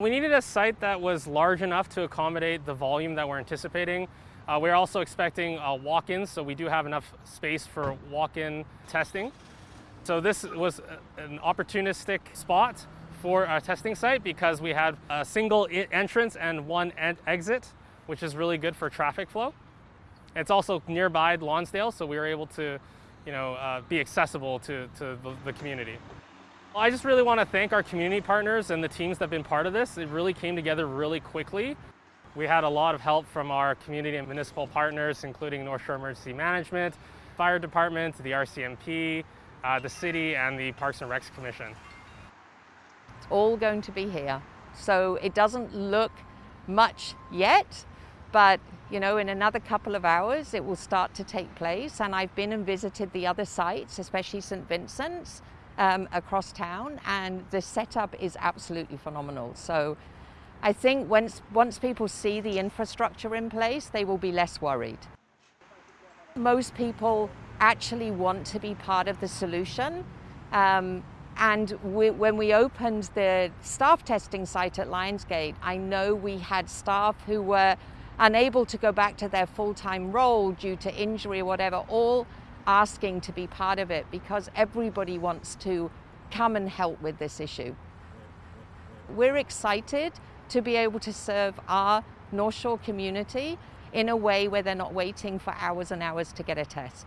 We needed a site that was large enough to accommodate the volume that we're anticipating. Uh, we're also expecting uh, walk-ins, so we do have enough space for walk-in testing. So this was an opportunistic spot for our testing site because we had a single entrance and one exit, which is really good for traffic flow. It's also nearby Lonsdale, so we were able to you know, uh, be accessible to, to the, the community. I just really want to thank our community partners and the teams that have been part of this. It really came together really quickly. We had a lot of help from our community and municipal partners, including North Shore Emergency Management, Fire Department, the RCMP, uh, the city, and the Parks and Recs Commission. It's all going to be here. So it doesn't look much yet, but you know, in another couple of hours, it will start to take place. And I've been and visited the other sites, especially St. Vincent's um, across town, and the setup is absolutely phenomenal. So I think once, once people see the infrastructure in place, they will be less worried. Most people actually want to be part of the solution. Um, and we, when we opened the staff testing site at Lionsgate, I know we had staff who were unable to go back to their full-time role due to injury or whatever, all asking to be part of it because everybody wants to come and help with this issue. We're excited to be able to serve our North Shore community in a way where they're not waiting for hours and hours to get a test.